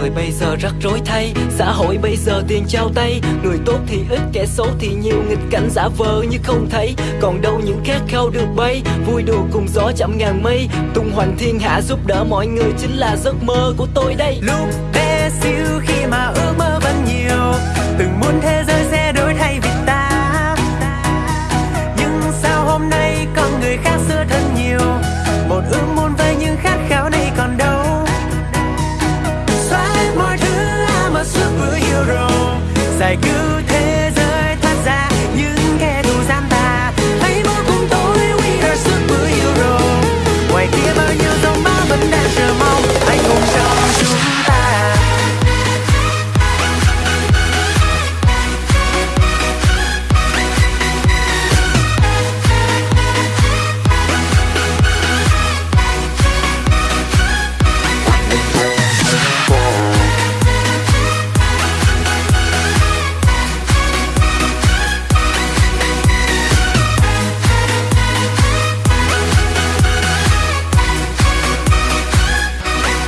Người bây giờ rắc rối thay. Xã hội bây giờ tiền trao tay Người tốt thì ít, kẻ xấu thì nhiều. Nghịch cảnh giả vờ như không thấy Còn đâu những khát khao được bay. Vui đùa cùng gió chậm ngàn mây Tung hoành thiên hạ giúp đỡ mọi người Chính là giấc mơ của tôi đây. Lúc bé xíu khi mà ước mơ vẫn nhiều Từng muốn thế giới sẽ đổi thay vì ta. Nhưng sao hôm nay con người khác xưa thân nhiều? Một ước muốn với những khát 在歌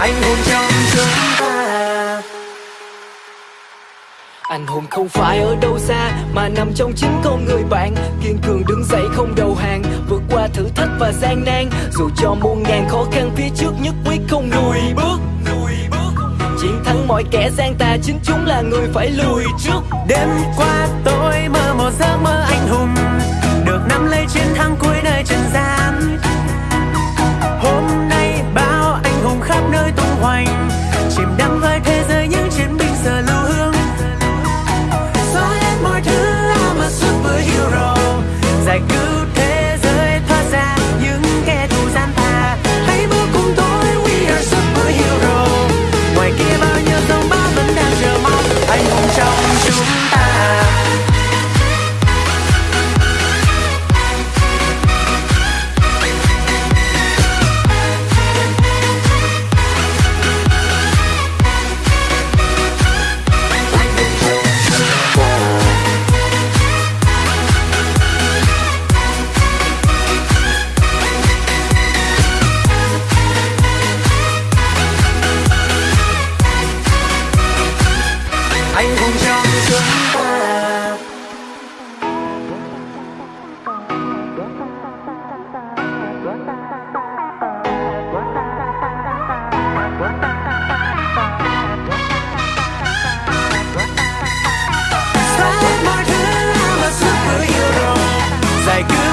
Anh hùng trong chúng ta. Anh hùng không phải ở đâu xa, Mà nằm trong chính con người bạn. Kiên cường đứng dậy không đầu hàng, Vượt qua thử thách và gian nan. Dù cho muôn ngàn khó khăn, phía trước Nhất quyết không lùi bước. Chiến thắng mọi kẻ gian tà, Chính chúng là người phải lùi trước. Đêm qua like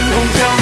anh hùng trong